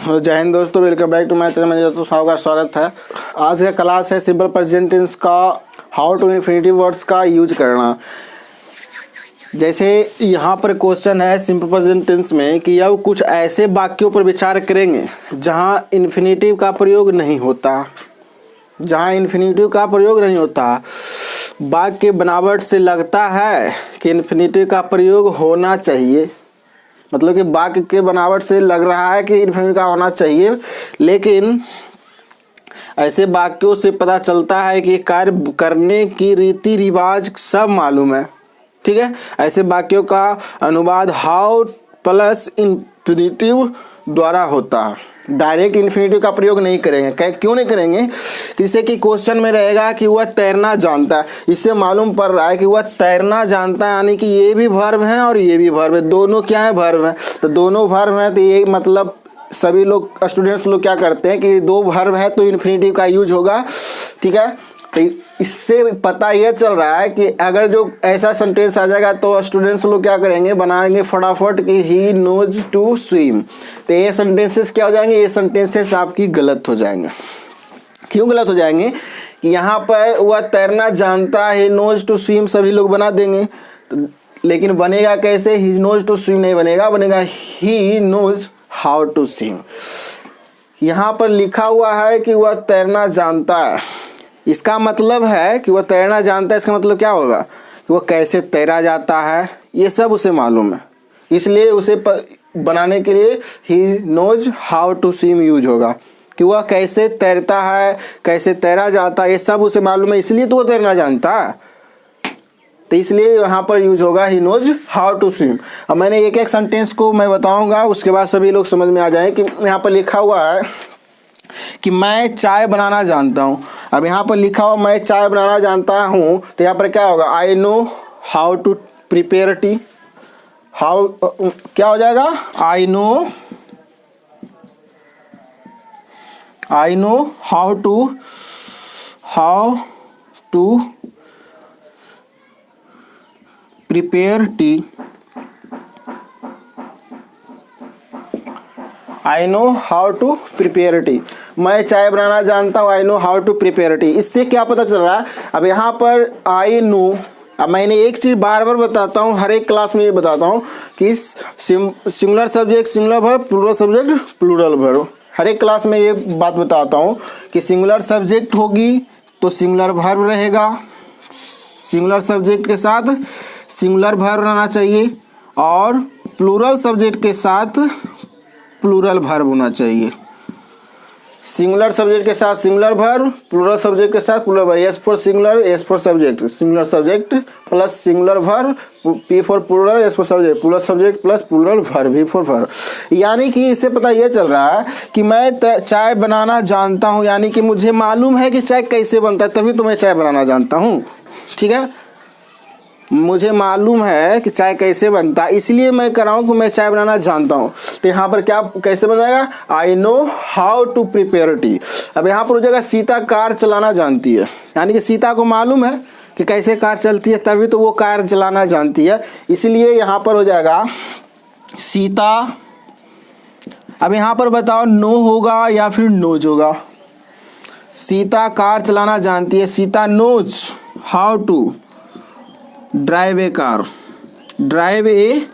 जय हिंद दोस्तों welcome back to my channel मेरे दोस्तों सबका स्वागत है। आज का क्लास है सिंपल प्रेजेंट टेंस का हाउ टू इन्फिनिटिव वर्ड्स का यूज़ करना। जैसे यहाँ पर क्वेश्चन है सिंपल प्रेजेंट टेंस में कि अब कुछ ऐसे वाक्यों पर विचार करेंगे, जहाँ इन्फिनिटिव का प्रयोग नहीं होता। जहाँ इन्फिनिटिव का प्रयोग नहीं होता, वाक्य बनावट से लगता है कि इन्फिनिटिव का प्रयोग होना चाहिए। मतलब कि वाक्य के बनावट से लग रहा है कि का होना चाहिए, लेकिन ऐसे वाक्यों से पता चलता है कि कार्य करने की रीति रिवाज सब मालूम है, ठीक है? ऐसे वाक्यों का अनुवाद हाउ प्लस इन द्वारा होता है। डायरेक्ट इन्फिनिटिव का प्रयोग नहीं करेंगे। क्यों नहीं करेंगे? जिससे कि क्वेश्चन में रहेगा कि वह तैरना जानता है। इससे मालूम पड़ रहा है कि वह तैरना जानता है, यानी कि ये भी भर्व है और ये भी भर्व है। दोनों क्या है? भर्व है। तो दोनों भर्व हैं तो ये मतलब सभी लोग स्टूडेंट्स लोग क्या करते हैं कि दो भर्व है तो इन्फिनिटिव का यूज़ होगा। ठीक है? तो इससे पता यह चल रहा है कि अगर जो ऐसा सेंटेंस आ जाएगा तो स्टूडेंट्स लोग क्या करेंगे? बनाएँगे फटाफट कि ही नोज़ टू स्विम तो ये सेंटेंसेस क्या हो जाएँगे? ये सेंटेंसेस आपकी गलत हो जाएँगे। क्यों गलत हो जाएँगे? यहाँ पर वह तैरना जानता है नोज़ टू स्विम सभी लोग बना देंगे। तो, लेकिन बनेगा कैसे? ही नोज़ टू स्विम नहीं बनेगा बनेगा he knows how to swim यहाँ पर लिखा हुआ है कि वह तैरना जानता है। इसका मतलब है कि वह तैरना जानता है इसका मतलब क्या होगा? कि वह कैसे तैरा जाता है ये सब उसे मालूम है। इसलिए उसे प, बनाने के लिए he knows how to swim use होगा। कि वह कैसे तैरता है कैसे तैरा जाता है ये सब उसे मालूम है इसलिए तो वो तैरना जानता है। तो इसलिए यहाँ पर यूज़ होगा he knows how to swim अब मैंने एक एक सेंटेंस को मैं बताऊँगा उसके बाद सभी लोग समझ में आ जाए कि यहाँ पर लिखा हुआ है कि मैं चाय बनाना जानता हूँ। अब यहाँ पर लिखा हो मैं चाय बनाना जानता हूँ तो यहाँ पर क्या होगा? I know how to prepare tea how क्या हो जाएगा? I know I know how to how to prepare tea I know how to prepare tea मैं चाय बनाना जानता हूँ I know how to prepare tea इससे क्या पता चल रहा है? अब यहाँ पर आई नो अब मैंने एक चीज़ बार बार बताता हूँ, हर एक क्लास में ये बताता हूँ कि singular subject singular verb plural subject plural verb हर एक क्लास में ये बात बताता हूँ कि सिंगुलर सब्जेक्ट होगी तो सिंगुलर भर्व रहेगा। सिंगुलर सब्जेक्ट के साथ सिंगुलर भर्व रहना चाहिए और प्लूरल सब्जेक्ट के साथ प्लूरल भर्व होना चाहिए। सिंगुलर सब्जेक्ट के साथ सिंगुलर भर्व प्लूरल सब्जेक्ट के साथ plural S for singular S for subject singular subject plus singular verb P for plural S for subject plural subject plus plural verb V for verb यानी कि इससे पता यह चल रहा है कि मैं चाय बनाना जानता हूँ। यानी कि मुझे मालूम है कि चाय कैसे बनता है, तभी तो मैं चाय बनाना जानता हूँ। ठीक है? मुझे मालूम है कि चाय कैसे बनता है। इसलिए मैं कर रहा हूँ कि मैं चाय बनाना जानता हूँ। तो यहाँ पर क्या कैसे बन जाएगा I know how to prepare tea अब यहाँ पर हो जाएगा, सीता कार चलाना जानती है। यानी कि सीता को मालूम है कि कैसे कार चलती है, तभी तो वो कार चलाना जानती है। इसलिए यहाँ पर हो जाएगा, सीता, अब यहाँ पर बताओ, नो होगा या फिर नोज़ होगा? सीता कार चलाना जानती है। Sita knows how to drive a car. Drive a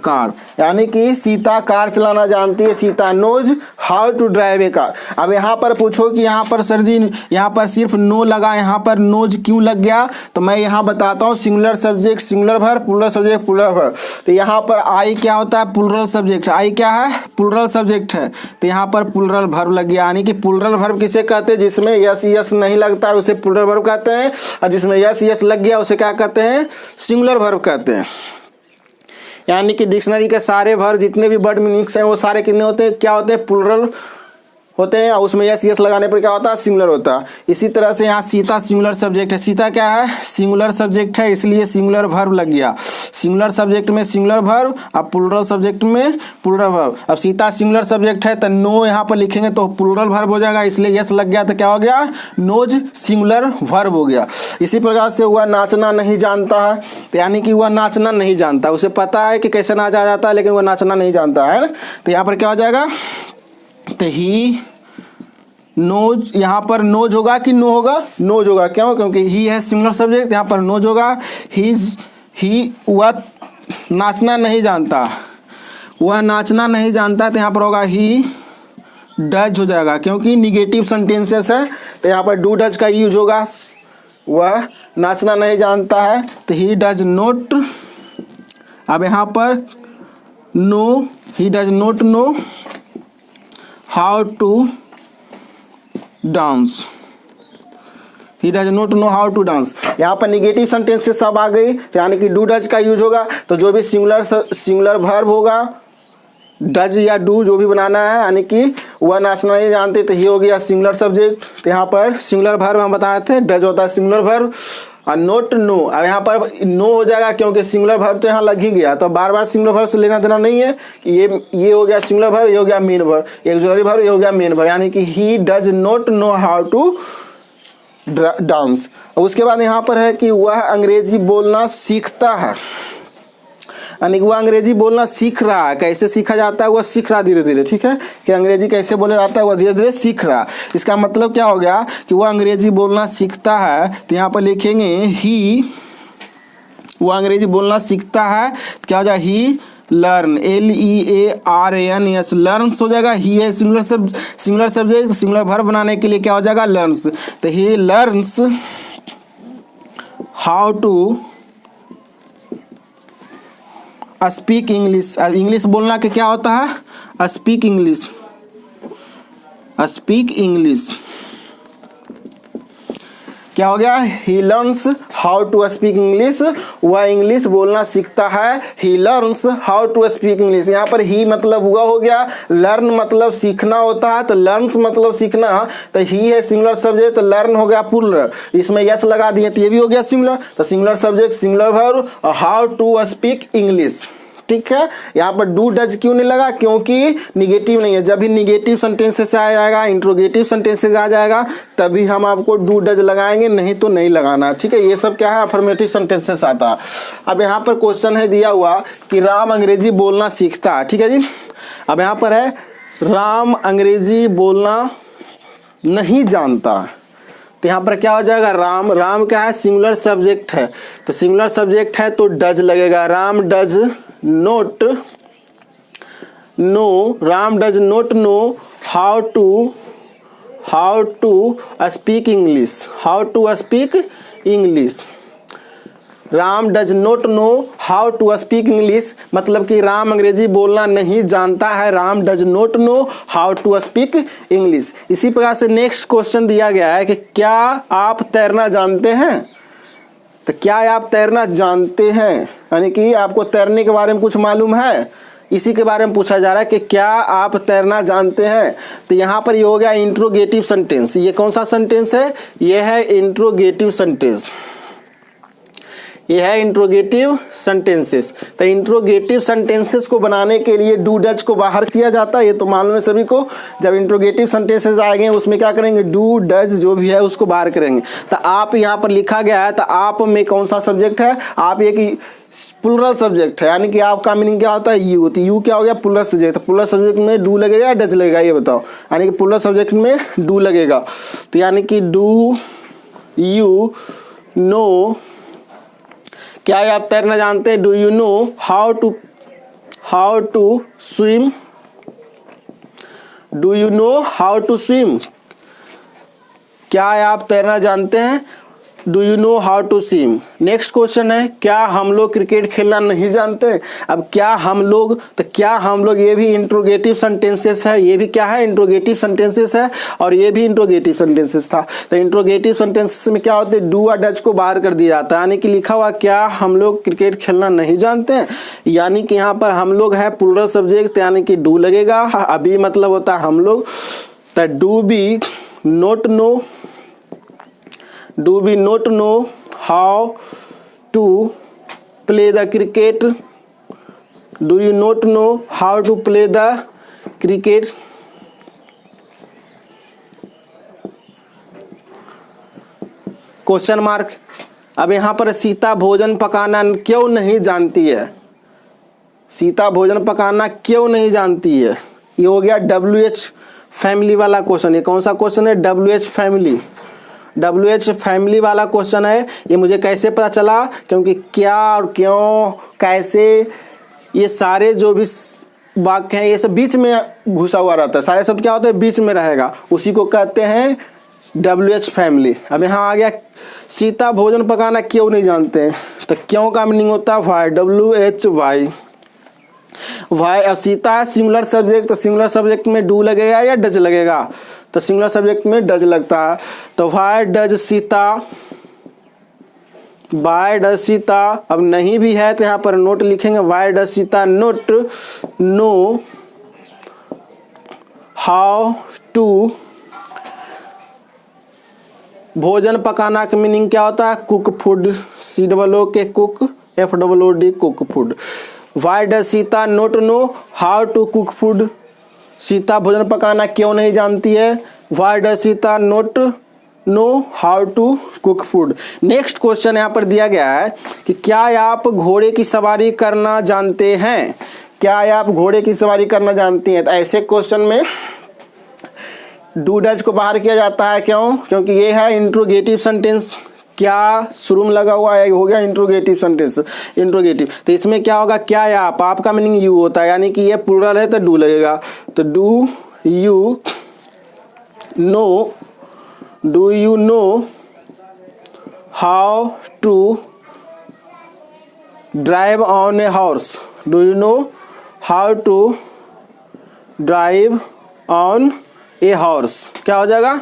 car, यानी कि सीता कार चलाना जानती है, Sita knows how to drive a car अब यहाँ पर पूछो कि यहाँ पर सर जी, यहाँ पर सिर्फ़ नो लगा, यहाँ पर नोज़ क्यों लग गया? तो मैं यहाँ बताता हूँ singular subject singular verb plural subject plural verb तो यहाँ पर आई क्या होता है? पुलरल सब्जेक्ट आई क्या है? पुलरल सब्जेक्ट है। तो यहाँ पर पुलरल भर्व लग गया, यानी कि पुलरल भर्व किसे कहते हैं? जिसमें यस यस नहीं लगता, उसे पुलरल भर्व कहते हैं, और जिसमें यस यस लग गया, उसे क्या कहते हैं? सिंगुलर भर्व कहते हैं। यानी कि डिक्शनरी के सारे भर जितने भी वर्ड मीनिंग्स हैं, वो सारे कितने होते हैं? क्या होते हैं? प्लूरल होते हैं, और उसमें यस यस लगाने पर क्या होता है? सिंगुलर होता है। इसी तरह से यहाँ सीता सिंगुलर सब्जेक्ट है। सीता क्या है? सिंगुलर सब्जेक्ट है, इसलिए सिंगुलर भर्व लग गया। सिंगुलर सब्जेक्ट में सिंगुलर भर्व अब प्लूरल सब्जेक्ट में प्लूरल भर्व अब सीता सिंगुलर सब्जेक्ट है तो नो यहाँ पर लिखेंगे तो प्लूरल भर्व हो जाएगा। इसलिए यस लग गया तो क्या हो गया? नोज़ सिंगुलर भर्व हो गया। इसी प्रकार से हुआ, नाचना नहीं जानता। है तो यानी कि वह नाचना नहीं जानता। उसे पता है कि कैसे नाचा जाता है, लेकिन वह नाचना नहीं जानता, है तो यहाँ पर क्या हो जाएगा? तो ही नोज़ यहाँ पर नोज़ होगा कि नो होगा? नोज़ होगा। क्यों? क्योंकि ही है सिंगुलर सब्जेक्ट यहाँ पर नोज़ होगा। ही ही वह नाचना नहीं जानता। वह नाचना नहीं जानता तो यहाँ पर होगा ही डज हो जाएगा। क्योंकि निगेटिव सेंटेंसेस है तो यहाँ पर डू डज का यूज़ होगा। वह नाचना नहीं जानता है तो ही डज नोट अब यहाँ पर know he does not know how to dance he does not know how to dance यहाँ पर निगेटिव सेंटेंसेस सब आ गई तो यानी कि डू डज का यूज़ होगा तो जो भी सिंगुलर सिंगुलर वर्ब होगा डज या डू जो भी बनाना है, यानी कि वह नाचना नहीं जानते तो ये हो गया सिंगुलर सब्जेक्ट तो यहाँ पर सिंगुलर वर्ब हम बताए थे डज होता है सिंगुलर वर्ब और नोट नो अब यहाँ पर नो हो जाएगा क्योंकि सिंगुलर भर्व तो यहाँ लग ही गया। तो बार बार सिंगुलर भर्व से लेना देना नहीं है कि ये ये हो गया सिंगुलर भर्व ये हो गया मेन भर्व एक जोरी भर्व ये हो गया मेन भर्व यानी कि he does not know how to dance उसके बाद यहाँ पर है कि वह अंग्रेज़ी बोलना सीखता है। यानी कि वह अंग्रेज़ी बोलना सीख रहा है। कैसे सीखा जाता है वह सीख रहा धीरे धीरे, ठीक है? कि अंग्रेज़ी कैसे बोला जाता है वह धीरे धीरे सीख रहा इसका मतलब क्या हो गया कि वह अंग्रेज़ी बोलना सीखता है तो यहाँ पर लिखेंगे ही वो अंग्रेज़ी बोलना सीखता है तो क्या हो जाए he learn L E A R N S learns हो जाएगा। ही है सिंगुलर सब सिंगुलर सब्जेक्ट सिंगुलर भर बनाने के लिए क्या हो जाएगा लर्नस तो he learns how to speak English English बोलना के क्या होता है? स्पीक इंग्लिश स्पीक इंग्लिश क्या हो गया? He learns how to speak English वह इंग्लिश बोलना सीखता है। He learns how to speak English यहाँ पर ही मतलब हुआ हो गया। लर्न मतलब सीखना होता है। तो लर्नस मतलब सीखना। तो ही है सिंगुलर सब्जेक्ट तो लर्न हो गया पुलर इसमें यस लगा दिए तो ये भी हो गया सिंगुलर तो singular subject singular verb how to speak English ठीक है? यहाँ पर डू डज क्यों नहीं लगा? क्योंकि निगेटिव नहीं है। जब भी निगेटिव सेंटेंसेस आ जाएगा इंट्रोगेटिव सेंटेंसेस आ जाएगा, तभी हम आपको डू डज लगाएँगे, नहीं तो नहीं लगाना। ठीक है? ये सब क्या है? अफर्मेटिव सेंटेंसेस आता। अब यहाँ पर क्वेश्चन है दिया हुआ कि राम अंग्रेज़ी बोलना सीखता। है ठीक है जी? अब यहाँ पर है, राम अंग्रेज़ी बोलना नहीं जानता। तो यहाँ पर क्या हो जाएगा? राम राम क्या है? सिंगुलर सब्जेक्ट है। तो सिंगुलर सब्जेक्ट है तो डज लगेगा। Ram does not know Ram does not know how to how to speak English how to speak English Ram does not know how to speak English मतलब कि राम अंग्रेज़ी बोलना नहीं जानता है। Ram does not know how to speak English इसी प्रकार से नेक्स्ट क्वेश्चन दिया गया है कि क्या आप तैरना जानते हैं? तो क्या आप तैरना जानते हैं? यानी कि आपको तैरने के बारे में कुछ मालूम है? इसी के बारे में पूछा जा रहा है कि क्या आप तैरना जानते हैं? तो यहाँ पर ये हो गया इंट्रोगेटिव सेंटेंस ये कौन सा सेंटेंस है? ये है इंट्रोगेटिव सेंटेंस ये है इंट्रोगेटिव सेंटेंसेस तो इंट्रोगेटिव सेंटेंसेस को बनाने के लिए डू डज को बाहर किया जाता है, ये तो मालूम है सभी को। जब इंट्रोगेटिव सेंटेंसेस आएँगे उसमें क्या करेंगे? डू डज जो भी है, उसको बाहर करेंगे। तो आप यहाँ पर लिखा गया है तो आप में कौन सा सब्जेक्ट है? आप एक पुलरल सब्जेक्ट है, यानी कि आपका मीनिंग क्या होता है? यू तो यू क्या हो गया? पुलर सब्जेक्ट पुलर सब्जेक्ट में डू लगेगा या डज लगेगा? ये बताओ। यानी कि पुलर सब्जेक्ट में डू लगेगा। तो यानी कि डू यू नो क्या आप तैरना जानते हैं? Do you know how to how to swim do you know how to swim क्या आप तैरना जानते हैं? Do you know how to swim next question है, क्या हम लोग क्रिकेट खेलना नहीं जानते? अब क्या हम लोग तो क्या हम लोग, ये भी इंट्रोगेटिव सेंटेंसेस है, ये भी क्या है? इंट्रोगेटिव सेंटेंसेस है, और ये भी इंट्रोगेटिव सेंटेंसेस था। तो इंट्रोगेटिव सेंटेंसेस में क्या होते हैं? डू और डच को बाहर कर दिया जाता है। यानी कि लिखा हुआ, क्या हम लोग क्रिकेट खेलना नहीं जानते? यानी कि यहाँ पर हम लोग है पुलरल सब्जेक्ट यानी कि डू लगेगा। अभी मतलब होता है हम लोग तो do we not know do we not know how to play the cricket? Do you not know how to play the cricket? Question mark अब यहाँ पर सीता भोजन पकाना क्यों नहीं जानती है? सीता भोजन पकाना क्यों नहीं जानती है? ये हो गया डब्ल्यू एच फैमिली वाला क्वेश्चन है कौन सा क्वेश्चन है? W H family W H family वाला क्वेश्चन है। ये मुझे कैसे पता चला? क्योंकि क्या और क्यों, कैसे, ये सारे जो भी वाक्य हैं, ये सब बीच में घुसा हुआ रहता है। सारे शब्द क्या होते हैं? बीच में रहेगा। उसी को कहते हैं डब्ल्यू एच फैमिली अब यहाँ आ गया, सीता भोजन पकाना क्यों नहीं जानते? हैं तो क्यों का मीनिंग होता है? Why W H Y why अब सीता है सिंगुलर सब्जेक्ट तो सिंगुलर सब्जेक्ट में डू लगेगा या डच लगेगा? तो सिंगुलर सब्जेक्ट में डज लगता है। तो why does Sita why does Sita, अब नहीं भी है तो यहाँ पर नोट लिखेंगे why does Sita not know how to भोजन पकाना का मीनिंग क्या होता है? Cook food C double O K cook F double O D cook food why does Sita not know how to cook food Sita भोजन पकाना क्यों नहीं जानती है? Why does Sita not know how to cook food next question यहाँ पर दिया गया है कि क्या आप घोड़े की सवारी करना जानते हैं? क्या आप घोड़े की सवारी करना जानती हैं? तो ऐसे क्वेश्चन में डू डज को बाहर किया जाता है क्यों? क्योंकि ये है इंट्रोगेटिव सेंटेंस क्या शुरू में लगा हुआ है? हो गया इंट्रोगेटिव सेंटेंस इंट्रोगेटिव तो इसमें क्या होगा? क्या या आप आपका मीनिंग यू होता है? यानी कि ये प्लूरल है तो डू लगेगा. तो do you know do you know how to drive on a horse do you know how to drive on a horse क्या हो जाएगा?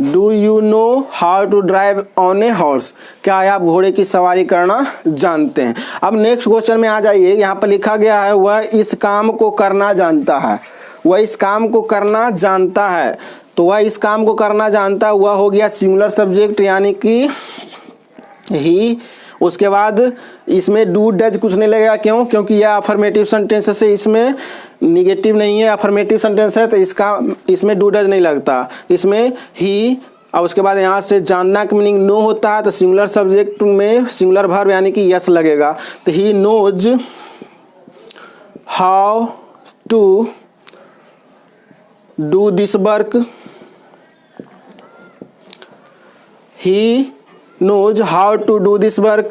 Do you know how to drive on a horse क्या आप घोड़े की सवारी करना जानते हैं? अब नेक्स्ट क्वेश्चन में आ जाइए। यहाँ पर लिखा गया है, वह इस काम को करना जानता है। वह इस काम को करना जानता है। तो वह इस काम को करना जानता है, वह हो गया सिंगुलर सब्जेक्ट यानी कि ही उसके बाद इसमें डू डज कुछ नहीं लगेगा। क्यों? क्योंकि यह अफर्मेटिव सेंटेंस से इसमें निगेटिव नहीं है अफर्मेटिव सेंटेंस है तो इसका, इसमें डू डज नहीं लगता। इसमें ही और उसके बाद यहाँ से जानना का मीनिंग नो होता है तो सिंगुलर सब्जेक्ट में सिंगुलर भर यानी कि यस लगेगा। तो he knows how to do this work he knows how to do this work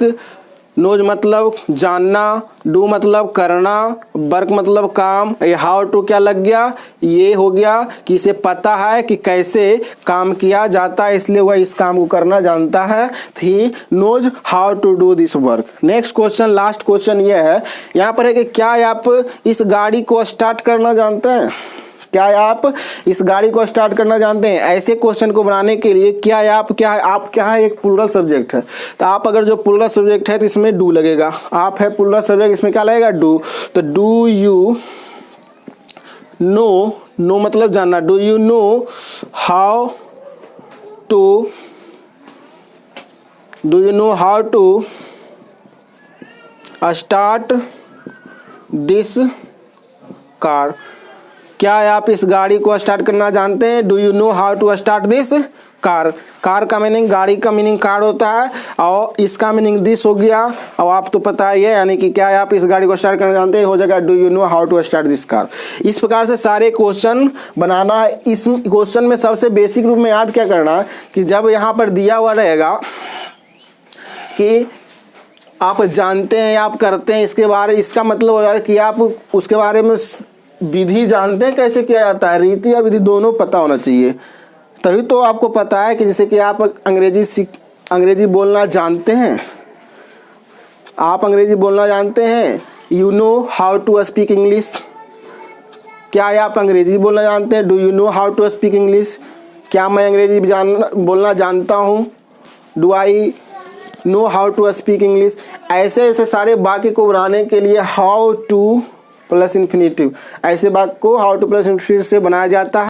knows मतलब जानना डू मतलब करना वर्क मतलब काम, ये हाउ टू क्या लग गया? ये हो गया कि इसे पता है कि कैसे काम किया जाता है, इसलिए वह इस काम को करना जानता है। He knows how to do this work next question last question ये है। यहाँ पर है कि क्या आप इस गाड़ी को स्टार्ट करना जानते हैं? क्या आप इस गाड़ी को स्टार्ट करना जानते हैं? ऐसे क्वेश्चन को बनाने के लिए क्या आप, क्या है आप, क्या है एक प्लूरल सब्जेक्ट है? तो आप अगर जो प्लूरल सब्जेक्ट है तो इसमें डू लगेगा। आप है प्लूरल सब्जेक्ट इसमें क्या लगेगा? डू तो डू यू नो नो मतलब जानना। Do you know how to do you know how to start this car क्या आप इस गाड़ी को स्टार्ट करना जानते हैं? Do you know how to start this car car का मीनिंग गाड़ी का मीनिंग कार होता है, और इसका मीनिंग दिस हो गया। और आप तो पता ही है, यानी कि क्या आप इस गाड़ी को स्टार्ट करना जानते हैं? हो जाएगा do you know how to start this car इस प्रकार से सारे क्वेश्चन बनाना, इस क्वेश्चन में सबसे बेसिक रूप में याद क्या करना, कि जब यहाँ पर दिया हुआ रहेगा, कि आप जानते हैं, आप करते हैं, इसके बारे, इसका मतलब हो जाए कि आप, उसके बारे में विधि जानते हैं कैसे किया जाता है? रीति या विधि दोनों पता होना चाहिए। तभी तो आपको पता है कि जैसे कि आप अंग्रेज़ी सीख, अंग्रेज़ी बोलना जानते हैं। आप अंग्रेज़ी बोलना जानते हैं। You know how to speak English क्या आप अंग्रेज़ी बोलना जानते हैं? Do you know how to speak English क्या मैं अंग्रेज़ी जान, बोलना जानता हूँ? Do I know how to speak English ऐसे ऐसे सारे वाक्य को बनाने के लिए हाउ टू प्लस इन्फिनेटिव ऐसे वाक्य को हाउ टू प्लस इन्फिनेटिव से बनाया जाता है।